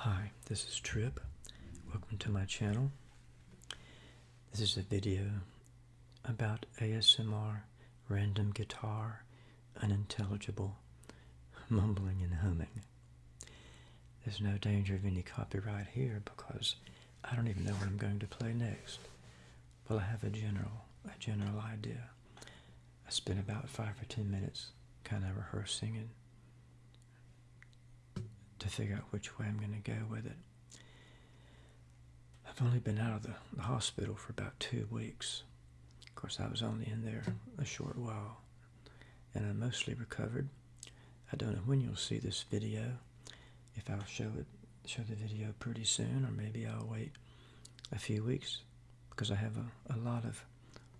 Hi, this is Trip. Welcome to my channel. This is a video about ASMR, random guitar, unintelligible, mumbling and humming. There's no danger of any copyright here because I don't even know what I'm going to play next. Well, I have a general, a general idea. I spent about five or ten minutes kind of rehearsing and to figure out which way I'm going to go with it. I've only been out of the, the hospital for about two weeks. Of course, I was only in there a short while, and I'm mostly recovered. I don't know when you'll see this video, if I'll show it, show the video pretty soon, or maybe I'll wait a few weeks, because I have a, a lot of,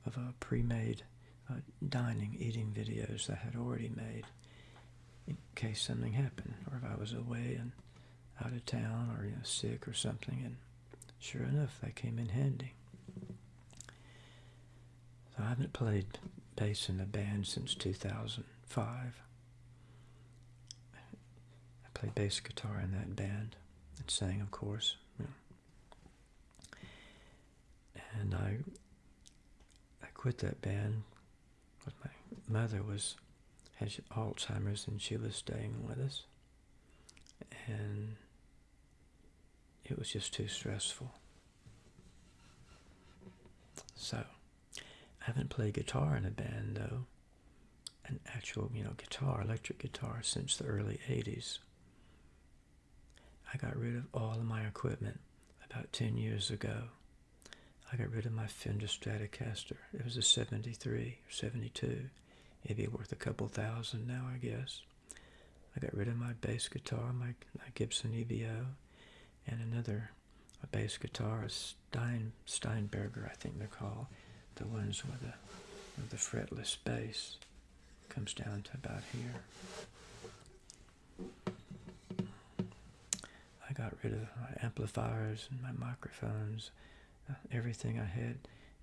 of uh, pre-made uh, dining, eating videos that I had already made in case something happened, or if I was away and out of town, or you know, sick or something. And sure enough, they came in handy. So I haven't played bass in a band since 2005. I played bass guitar in that band and sang, of course. And I I quit that band because my mother was had Alzheimer's and she was staying with us. And it was just too stressful. So, I haven't played guitar in a band though, an actual, you know, guitar, electric guitar, since the early 80s. I got rid of all of my equipment about 10 years ago. I got rid of my Fender Stratocaster. It was a 73 or 72 It'd be worth a couple thousand now, I guess. I got rid of my bass guitar, my, my Gibson EB-0, and another a bass guitar, a Stein, Steinberger, I think they're called, the ones with the, with the fretless bass. Comes down to about here. I got rid of my amplifiers and my microphones, uh, everything I had,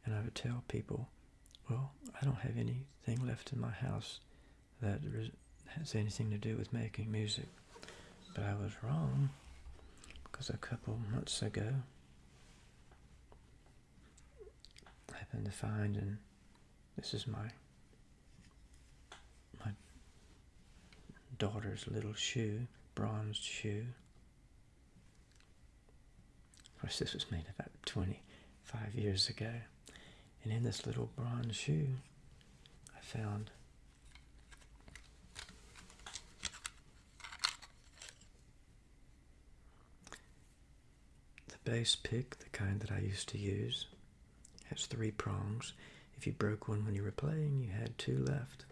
and I would tell people, well, I don't have anything left in my house that has anything to do with making music. But I was wrong because a couple months ago I happened to find, and this is my my daughter's little shoe, bronzed shoe. Of course, this was made about 25 years ago. And in this little bronze shoe, I found the bass pick, the kind that I used to use. has three prongs. If you broke one when you were playing, you had two left.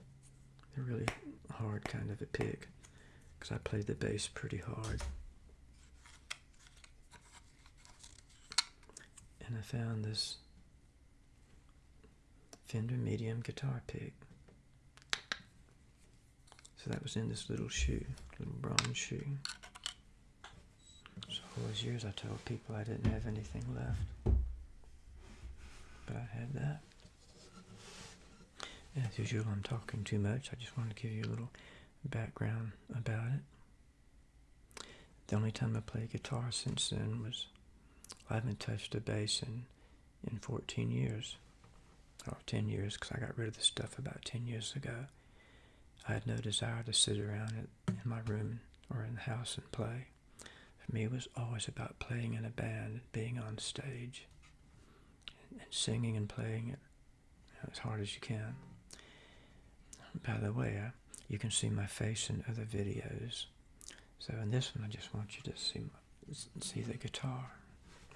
They're really hard kind of a pick because I played the bass pretty hard. And I found this Fender medium guitar pick. So that was in this little shoe, little bronze shoe. So all those years I told people I didn't have anything left. But I had that. As usual, I'm talking too much. I just wanted to give you a little background about it. The only time I played guitar since then was I haven't touched a bass in, in 14 years or 10 years because I got rid of the stuff about 10 years ago. I had no desire to sit around in my room or in the house and play. For me, it was always about playing in a band, being on stage, and singing and playing it as hard as you can. By the way, uh, you can see my face in other videos. So in this one, I just want you to see my, see the guitar,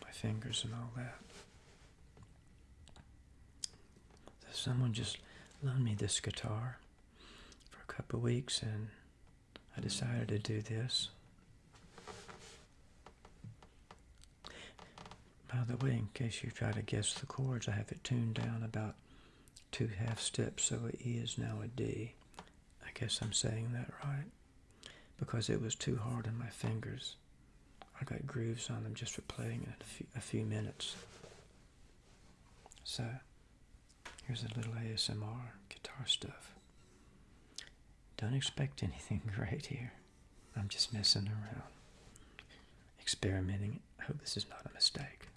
my fingers and all that. Someone just loaned me this guitar for a couple weeks and I decided to do this. By the way, in case you try to guess the chords, I have it tuned down about two half steps, so an E is now a D. I guess I'm saying that right. Because it was too hard on my fingers. I got grooves on them just for playing it a few, a few minutes. So, Here's a little ASMR guitar stuff. Don't expect anything great here. I'm just messing around. experimenting. I hope this is not a mistake.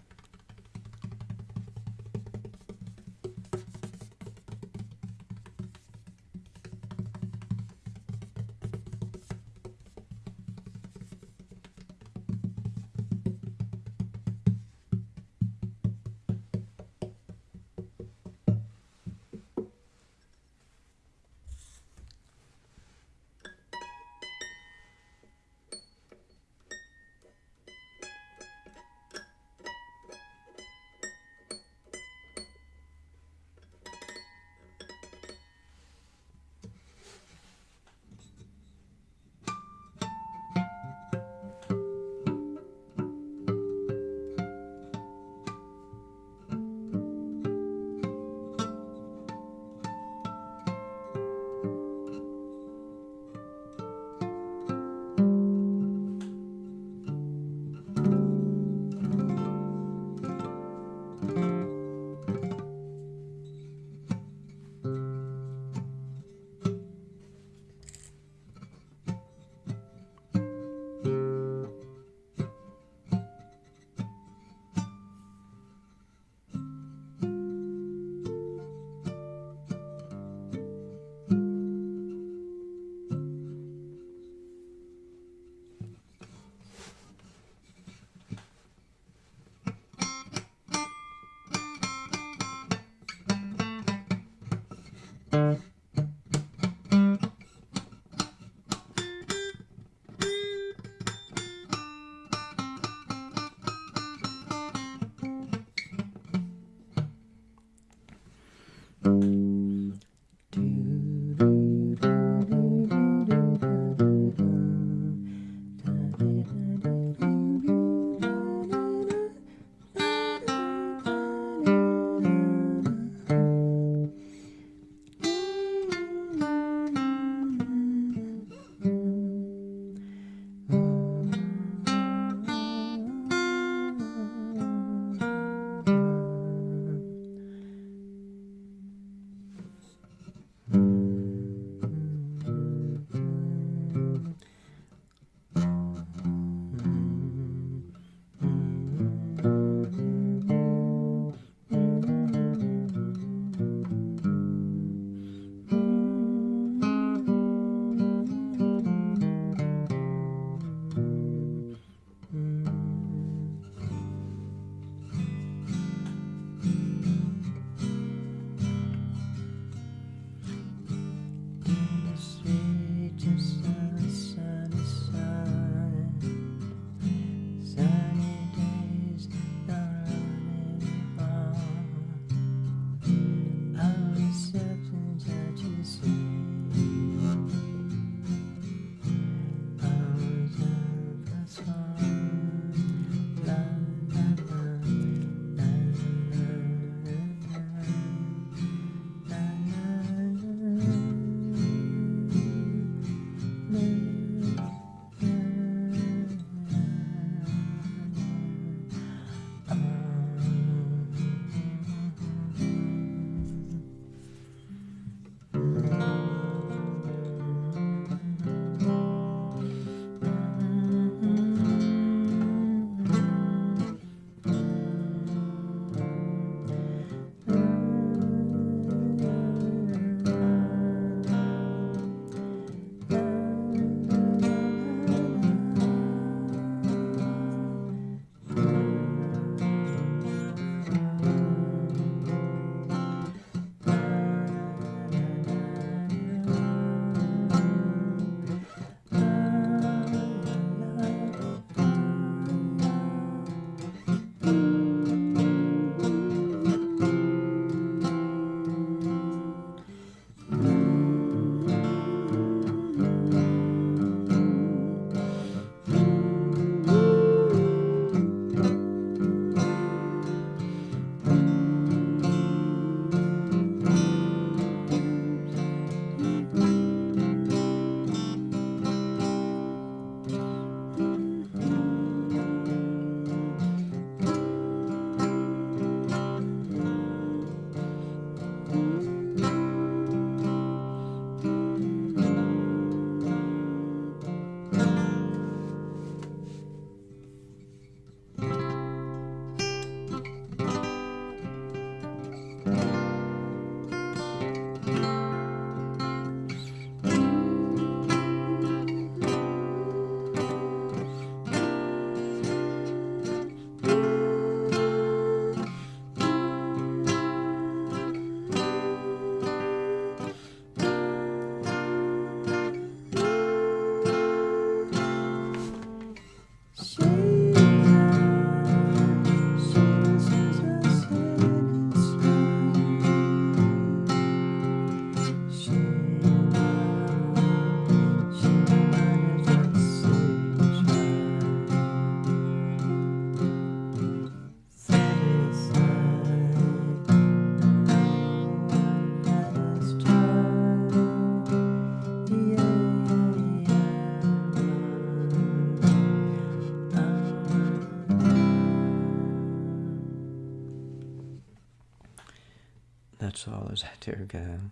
All as I.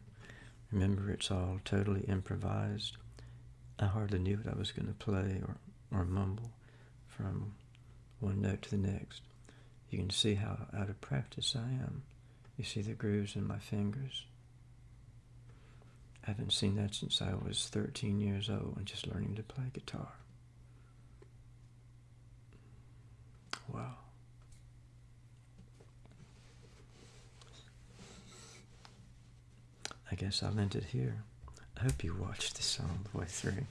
Remember, it's all totally improvised. I hardly knew what I was going to play or, or mumble from one note to the next. You can see how out of practice I am. You see the grooves in my fingers? I haven't seen that since I was 13 years old and just learning to play guitar. Wow. I guess I'll end it here. I hope you watched the song the way through.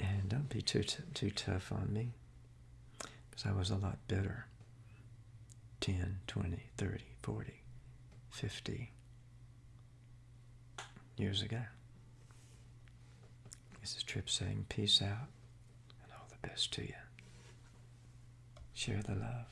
And don't be too, too tough on me, because I was a lot better 10, 20, 30, 40, 50 years ago. This is Trip saying peace out and all the best to you. Share the love.